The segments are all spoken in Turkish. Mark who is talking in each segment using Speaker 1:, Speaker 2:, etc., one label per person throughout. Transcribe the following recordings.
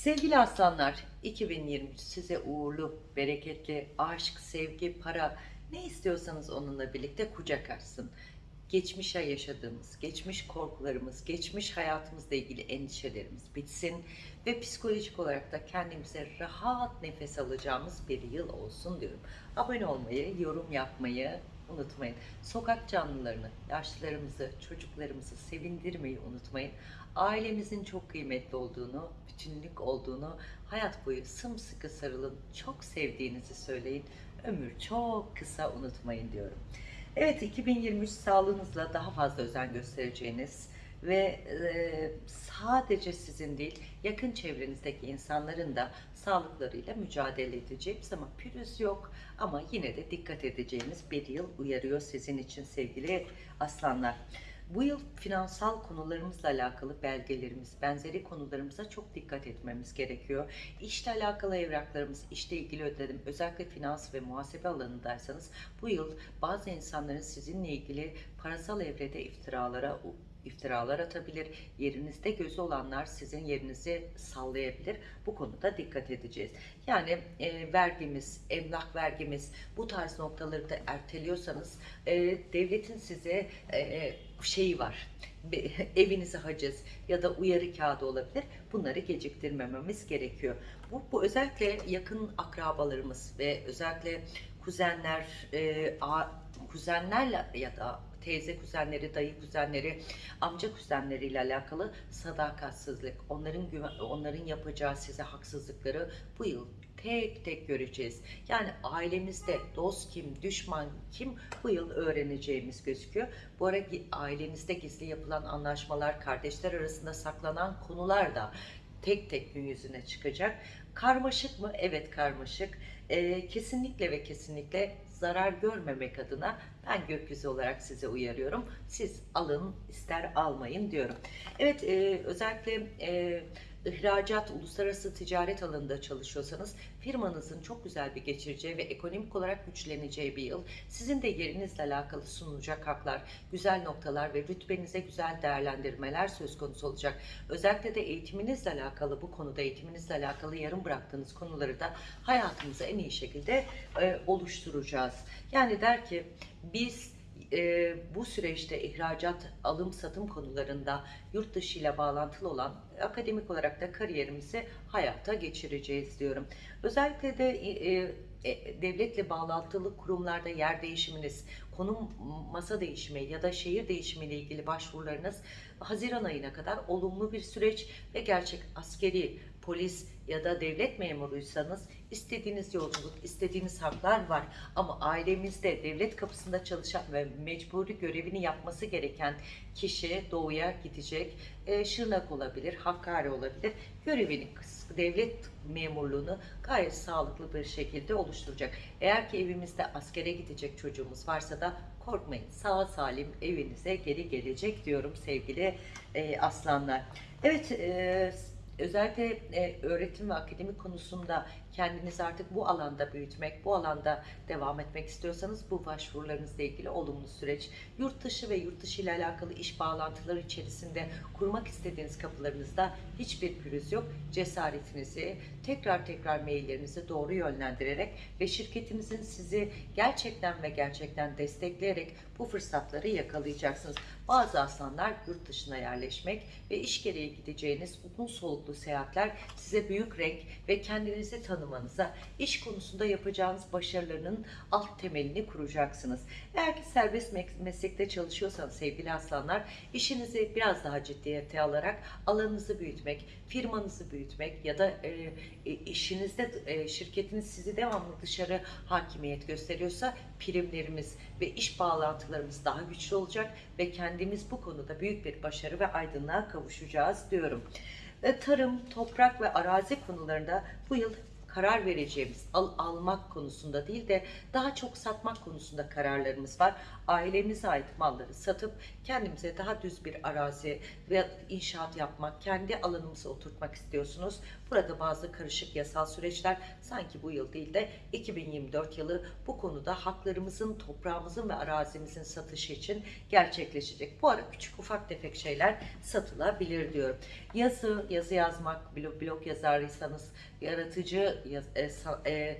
Speaker 1: Sevgili aslanlar, 2023 size uğurlu, bereketli, aşk, sevgi, para ne istiyorsanız onunla birlikte kucak açsın. Geçmişe yaşadığımız, geçmiş korkularımız, geçmiş hayatımızla ilgili endişelerimiz bitsin ve psikolojik olarak da kendimize rahat nefes alacağımız bir yıl olsun diyorum. Abone olmayı, yorum yapmayı unutmayın. Sokak canlılarını, yaşlılarımızı, çocuklarımızı sevindirmeyi unutmayın. Ailemizin çok kıymetli olduğunu, bütünlük olduğunu, hayat boyu sımsıkı sarılın, çok sevdiğinizi söyleyin. Ömür çok kısa unutmayın diyorum. Evet 2023 sağlığınızla daha fazla özen göstereceğiniz ve e, sadece sizin değil yakın çevrenizdeki insanların da sağlıklarıyla mücadele edeceğimiz ama pürüz yok ama yine de dikkat edeceğiniz bir yıl uyarıyor sizin için sevgili aslanlar. Bu yıl finansal konularımızla alakalı belgelerimiz, benzeri konularımıza çok dikkat etmemiz gerekiyor. İşle alakalı evraklarımız, işle ilgili ödedim, özellikle finans ve muhasebe alanındaysanız bu yıl bazı insanların sizinle ilgili parasal evrede iftiralara iftiralar atabilir. Yerinizde gözü olanlar sizin yerinizi sallayabilir. Bu konuda dikkat edeceğiz. Yani e, vergimiz, emlak vergimiz bu tarz noktaları da erteliyorsanız e, devletin size e, şeyi var. Evinize haciz ya da uyarı kağıdı olabilir. Bunları geciktirmememiz gerekiyor. Bu, bu özellikle yakın akrabalarımız ve özellikle kuzenler, e, a, kuzenlerle ya da teyze kuzenleri, dayı kuzenleri, amca kuzenleriyle alakalı sadakatsizlik, onların onların yapacağı size haksızlıkları bu yıl tek tek göreceğiz. Yani ailemizde dost kim, düşman kim bu yıl öğreneceğimiz gözüküyor. Bu ara ailenizde gizli yapılan anlaşmalar, kardeşler arasında saklanan konular da tek tek gün yüzüne çıkacak. Karmaşık mı? Evet karmaşık. Ee, kesinlikle ve kesinlikle zarar görmemek adına ben gökyüzü olarak size uyarıyorum. Siz alın ister almayın diyorum. Evet e, özellikle e, ihracat, uluslararası ticaret alanında çalışıyorsanız firmanızın çok güzel bir geçireceği ve ekonomik olarak güçleneceği bir yıl. Sizin de yerinizle alakalı sunulacak haklar, güzel noktalar ve rütbenize güzel değerlendirmeler söz konusu olacak. Özellikle de eğitiminizle alakalı bu konuda eğitiminizle alakalı yarım bıraktığınız konuları da hayatımıza en iyi şekilde e, oluşturacağız. Yani der ki biz e, bu süreçte ihracat, alım satım konularında yurt dışı ile bağlantılı olan akademik olarak da kariyerimizi hayata geçireceğiz diyorum. Özellikle de e, e, devletle bağlantılı kurumlarda yer değişiminiz, konum masa değişimi ya da şehir değişimi ile ilgili başvurularınız Haziran ayına kadar olumlu bir süreç ve gerçek askeri, polis ya da devlet memuruysanız istediğiniz yolculuk, istediğiniz haklar var. Ama ailemizde devlet kapısında çalışan ve mecburi görevini yapması gereken kişi doğuya gidecek. E, Şırnak olabilir, Hakkari olabilir. Görevini, devlet memurluğunu gayet sağlıklı bir şekilde oluşturacak. Eğer ki evimizde askere gidecek çocuğumuz varsa da korkmayın. Sağ salim evinize geri gelecek diyorum sevgili e, aslanlar. Evet, e, özellikle e, öğretim ve akademik konusunda kendinizi artık bu alanda büyütmek, bu alanda devam etmek istiyorsanız bu başvurularınızla ilgili olumlu süreç. Yurt dışı ve yurt dışı ile alakalı iş bağlantıları içerisinde kurmak istediğiniz kapılarınızda hiçbir pürüz yok. Cesaretinizi, tekrar tekrar maillerinizi doğru yönlendirerek ve şirketinizin sizi gerçekten ve gerçekten destekleyerek bu fırsatları yakalayacaksınız. Bazı aslanlar yurt dışına yerleşmek ve iş gereği gideceğiniz uzun soluklu seyahatler size büyük renk ve kendinizi tanımanıza, iş konusunda yapacağınız başarılarının alt temelini kuracaksınız. Eğer ki serbest meslekte çalışıyorsanız sevgili aslanlar, işinizi biraz daha ciddiyete alarak alanınızı büyütmek, firmanızı büyütmek ya da e, e, işinizde e, şirketiniz sizi devamlı dışarı hakimiyet gösteriyorsa primlerimiz ve iş bağlantılarımız daha güçlü olacak ve kendimiz bu konuda büyük bir başarı ve aydınlığa kavuşacağız diyorum. Tarım, toprak ve arazi konularında bu yıl karar vereceğimiz al, almak konusunda değil de daha çok satmak konusunda kararlarımız var. Ailemize ait malları satıp kendimize daha düz bir arazi ve inşaat yapmak, kendi alanımıza oturtmak istiyorsunuz. Burada bazı karışık yasal süreçler sanki bu yıl değil de 2024 yılı bu konuda haklarımızın, toprağımızın ve arazimizin satışı için gerçekleşecek. Bu ara küçük ufak tefek şeyler satılabilir diyorum. Yazı, yazı yazmak, blog, blog yazarıysanız, yaratıcı e, e,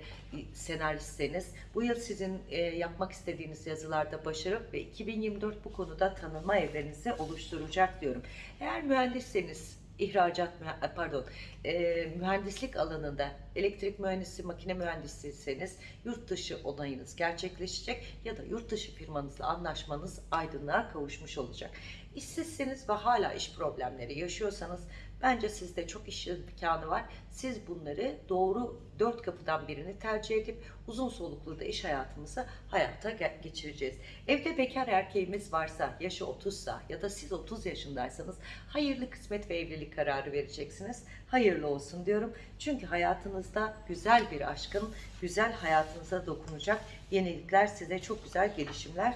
Speaker 1: senaristseniz bu yıl sizin e, yapmak istediğiniz yazılarda başarı ve 2024 bu konuda tanınma evrenizi oluşturacak diyorum. Eğer mühendisseniz ihracat pardon e, mühendislik alanında elektrik mühendisi, makine mühendisiyseniz yurt dışı onayınız gerçekleşecek ya da yurt dışı firmanızla anlaşmanız aydınlığa kavuşmuş olacak. İşsizseniz ve hala iş problemleri yaşıyorsanız bence sizde çok iş imkanı var. Siz bunları doğru dört kapıdan birini tercih edip uzun soluklu da iş hayatımızı hayata ge- geçireceğiz. Evde bekar erkeğimiz varsa, yaşı 30'sa ya da siz 30 yaşındaysanız hayırlı kısmet ve evlilik kararı vereceksiniz. Hayırlı olsun diyorum. Çünkü hayatınızda güzel bir aşkın, güzel hayatınıza dokunacak yenilikler size çok güzel gelişimler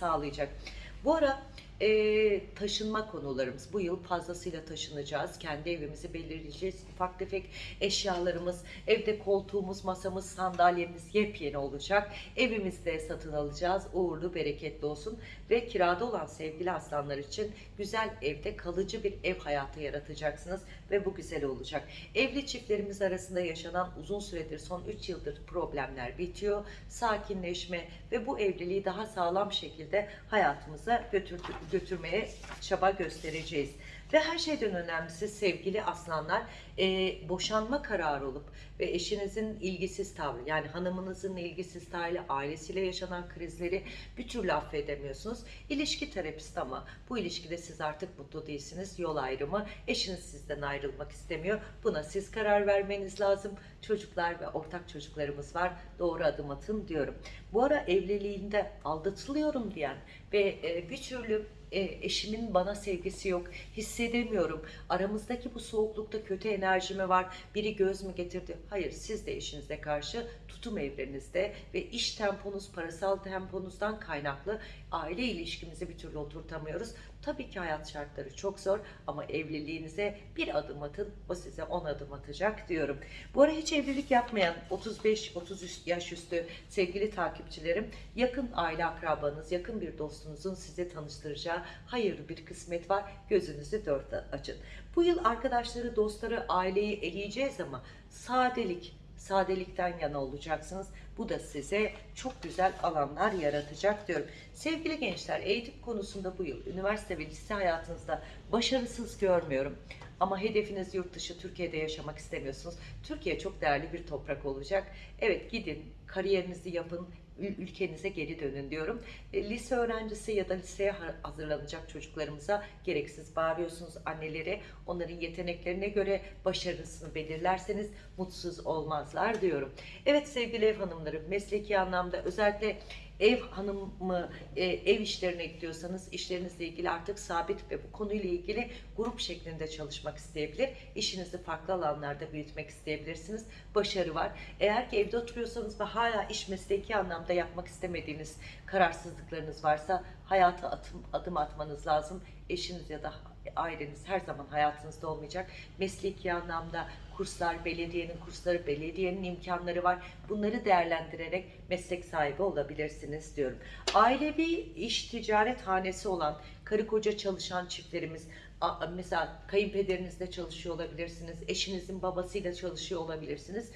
Speaker 1: sağlayacak. Bu ara e, taşınma konularımız. Bu yıl fazlasıyla taşınacağız. Kendi evimizi belirleyeceğiz. Ufak tefek eşyalarımız, evde koltuğumuz, masamız, sandalyemiz yepyeni olacak. Evimizde satın alacağız. Uğurlu, bereketli olsun. Ve kirada olan sevgili aslanlar için güzel evde kalıcı bir ev hayatı yaratacaksınız. Ve bu güzel olacak. Evli çiftlerimiz arasında yaşanan uzun süredir, son 3 yıldır problemler bitiyor. Sakinleşme ve bu evliliği daha sağlam şekilde hayatımıza götür, götürmeye çaba göstereceğiz. Ve her şeyden önemlisi sevgili aslanlar e, boşanma kararı olup ve eşinizin ilgisiz tavrı yani hanımınızın ilgisiz tavrı ailesiyle yaşanan krizleri bir türlü affedemiyorsunuz. İlişki terapisti ama bu ilişkide siz artık mutlu değilsiniz. Yol ayrımı eşiniz sizden ayrılmak istemiyor. Buna siz karar vermeniz lazım. Çocuklar ve ortak çocuklarımız var. Doğru adım atın diyorum. Bu ara evliliğinde aldatılıyorum diyen ve e, bir türlü e, eşimin bana sevgisi yok, hissedemiyorum. Aramızdaki bu soğuklukta kötü enerji mi var? Biri göz mü getirdi? Hayır, siz de eşinize karşı tutum evrenizde ve iş temponuz, parasal temponuzdan kaynaklı aile ilişkimizi bir türlü oturtamıyoruz. Tabii ki hayat şartları çok zor ama evliliğinize bir adım atın, o size 10 adım atacak diyorum. Bu ara hiç evlilik yapmayan 35-30 yaş üstü sevgili takipçilerim, yakın aile akrabanız, yakın bir dostunuzun size tanıştıracağı hayırlı bir kısmet var. Gözünüzü dört açın. Bu yıl arkadaşları, dostları, aileyi eleyeceğiz ama sadelik, sadelikten yana olacaksınız. Bu da size çok güzel alanlar yaratacak diyorum. Sevgili gençler, eğitim konusunda bu yıl üniversite ve lise hayatınızda başarısız görmüyorum. Ama hedefiniz yurt dışı, Türkiye'de yaşamak istemiyorsunuz. Türkiye çok değerli bir toprak olacak. Evet gidin, kariyerinizi yapın, ülkenize geri dönün diyorum. E, lise öğrencisi ya da liseye ha- hazırlanacak çocuklarımıza gereksiz bağırıyorsunuz anneleri. Onların yeteneklerine göre başarısını belirlerseniz mutsuz olmazlar diyorum. Evet sevgili ev hanımları mesleki anlamda özellikle ev hanımı e, ev işlerine gidiyorsanız işlerinizle ilgili artık sabit ve bu konuyla ilgili grup şeklinde çalışmak isteyebilir. İşinizi farklı alanlarda büyütmek isteyebilirsiniz. Başarı var. Eğer ki evde oturuyorsanız ve hala iş mesleki anlamda yapmak istemediğiniz kararsızlıklarınız varsa hayata atım, adım atmanız lazım. Eşiniz ya da aileniz her zaman hayatınızda olmayacak. Mesleki anlamda kurslar, belediyenin kursları, belediyenin imkanları var. Bunları değerlendirerek meslek sahibi olabilirsiniz diyorum. Ailevi iş ticaret hanesi olan karı koca çalışan çiftlerimiz mesela kayınpederinizle çalışıyor olabilirsiniz, eşinizin babasıyla çalışıyor olabilirsiniz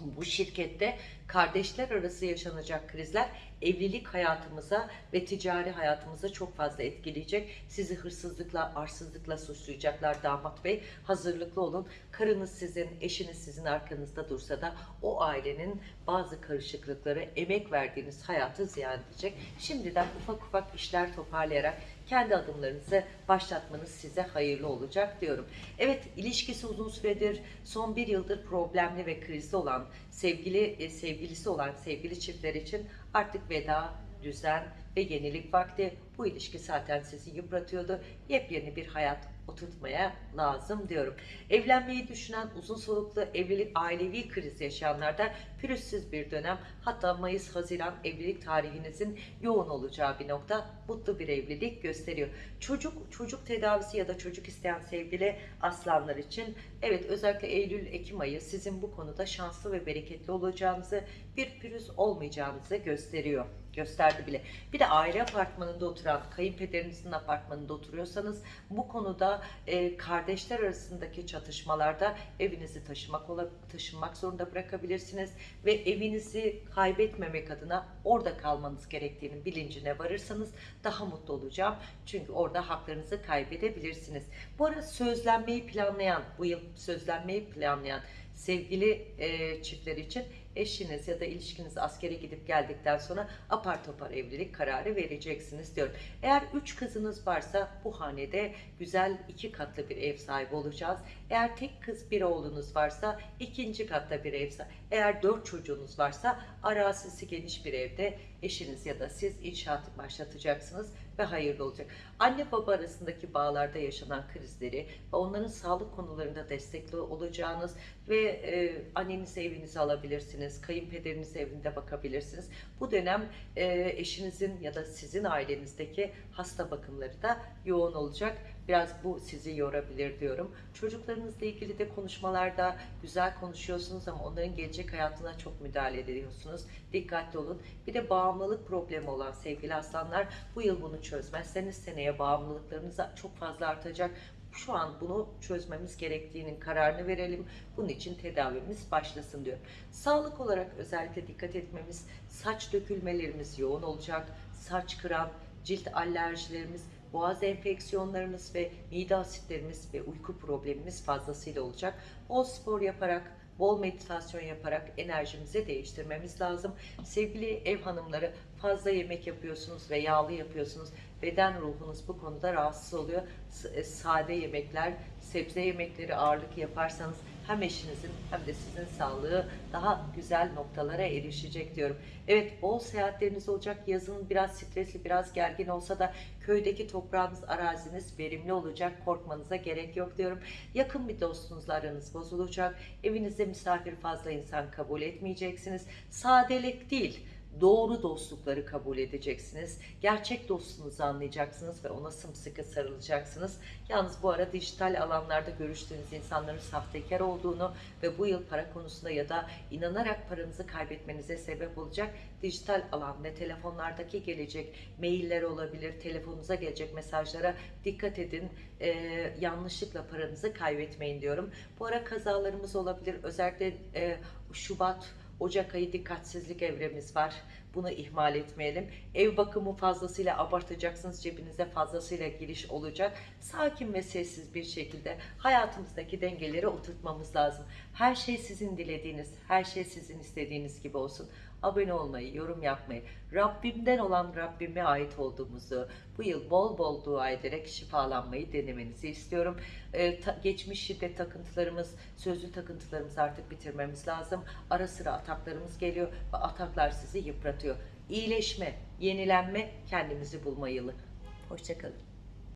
Speaker 1: bu şirkette kardeşler arası yaşanacak krizler evlilik hayatımıza ve ticari hayatımıza çok fazla etkileyecek. Sizi hırsızlıkla, arsızlıkla suçlayacaklar damat bey. Hazırlıklı olun. Karınız sizin, eşiniz sizin arkanızda dursa da o ailenin bazı karışıklıkları, emek verdiğiniz hayatı ziyan edecek. Şimdiden ufak ufak işler toparlayarak kendi adımlarınızı başlatmanız size hayırlı olacak diyorum. Evet ilişkisi uzun süredir son bir yıldır problemli ve krizli olan sevgili e, sevgilisi olan sevgili çiftler için artık veda düzen ve yenilik vakti. Bu ilişki zaten sizi yıpratıyordu. Yepyeni bir hayat oturtmaya lazım diyorum. Evlenmeyi düşünen, uzun soluklu evlilik, ailevi kriz yaşayanlarda pürüzsüz bir dönem. Hatta Mayıs-Haziran evlilik tarihinizin yoğun olacağı bir nokta. Mutlu bir evlilik gösteriyor. Çocuk, çocuk tedavisi ya da çocuk isteyen sevgili aslanlar için evet özellikle Eylül-Ekim ayı sizin bu konuda şanslı ve bereketli olacağınızı, bir pürüz olmayacağınızı gösteriyor. Gösterdi bile. Bir de aile apartmanında oturan, kayınpederinizin apartmanında oturuyorsanız bu konuda e, kardeşler arasındaki çatışmalarda evinizi taşımak taşınmak zorunda bırakabilirsiniz ve evinizi kaybetmemek adına orada kalmanız gerektiğinin bilincine varırsanız daha mutlu olacağım. Çünkü orada haklarınızı kaybedebilirsiniz. Bu arada sözlenmeyi planlayan, bu yıl sözlenmeyi planlayan sevgili e, çiftler için eşiniz ya da ilişkiniz askere gidip geldikten sonra apar topar evlilik kararı vereceksiniz diyorum. Eğer üç kızınız varsa bu hanede güzel iki katlı bir ev sahibi olacağız. Eğer tek kız bir oğlunuz varsa ikinci katta bir ev sahibi. Eğer dört çocuğunuz varsa arazisi geniş bir evde eşiniz ya da siz inşaat başlatacaksınız ve hayırlı olacak. Anne baba arasındaki bağlarda yaşanan krizleri ve onların sağlık konularında destekli olacağınız ve e, annenizi evinize alabilirsiniz, kayınpederiniz evinde bakabilirsiniz. Bu dönem e, eşinizin ya da sizin ailenizdeki hasta bakımları da yoğun olacak. Biraz bu sizi yorabilir diyorum. Çocuklarınızla ilgili de konuşmalarda güzel konuşuyorsunuz ama onların gelecek hayatına çok müdahale ediyorsunuz. Dikkatli olun. Bir de bağımlılık problemi olan sevgili aslanlar bu yıl bunu çözmezseniz seneye bağımlılıklarınız çok fazla artacak. Şu an bunu çözmemiz gerektiğinin kararını verelim. Bunun için tedavimiz başlasın diyor. Sağlık olarak özellikle dikkat etmemiz, saç dökülmelerimiz yoğun olacak, saç kıran, cilt alerjilerimiz, boğaz enfeksiyonlarımız ve mide asitlerimiz ve uyku problemimiz fazlasıyla olacak. Bol spor yaparak, bol meditasyon yaparak enerjimizi değiştirmemiz lazım. Sevgili ev hanımları fazla yemek yapıyorsunuz ve yağlı yapıyorsunuz. Beden ruhunuz bu konuda rahatsız oluyor. E, Sade yemekler, sebze yemekleri ağırlık yaparsanız hem eşinizin hem de sizin sağlığı daha güzel noktalara erişecek diyorum. Evet bol seyahatleriniz olacak. Yazın biraz stresli, biraz gergin olsa da köydeki toprağınız, araziniz verimli olacak. Korkmanıza gerek yok diyorum. Yakın bir dostunuzla aranız bozulacak. Evinizde misafir fazla insan kabul etmeyeceksiniz. Sadelik değil doğru dostlukları kabul edeceksiniz. Gerçek dostunuzu anlayacaksınız ve ona sımsıkı sarılacaksınız. Yalnız bu ara dijital alanlarda görüştüğünüz insanların sahtekar olduğunu ve bu yıl para konusunda ya da inanarak paranızı kaybetmenize sebep olacak dijital alan ve telefonlardaki gelecek mailler olabilir, telefonunuza gelecek mesajlara dikkat edin. Ee, yanlışlıkla paranızı kaybetmeyin diyorum. Bu ara kazalarımız olabilir. Özellikle e, Şubat, Ocak ayı dikkatsizlik evremiz var. Bunu ihmal etmeyelim. Ev bakımı fazlasıyla abartacaksınız. Cebinize fazlasıyla giriş olacak. Sakin ve sessiz bir şekilde hayatımızdaki dengeleri oturtmamız lazım. Her şey sizin dilediğiniz, her şey sizin istediğiniz gibi olsun. Abone olmayı, yorum yapmayı, Rabbimden olan Rabbime ait olduğumuzu bu yıl bol bol dua ederek şifalanmayı denemenizi istiyorum. Ee, ta- geçmiş şiddet takıntılarımız, sözlü takıntılarımızı artık bitirmemiz lazım. Ara sıra ataklarımız geliyor ve ataklar sizi yıpratıyor. İyileşme, yenilenme, kendimizi bulma yılı. Hoşçakalın.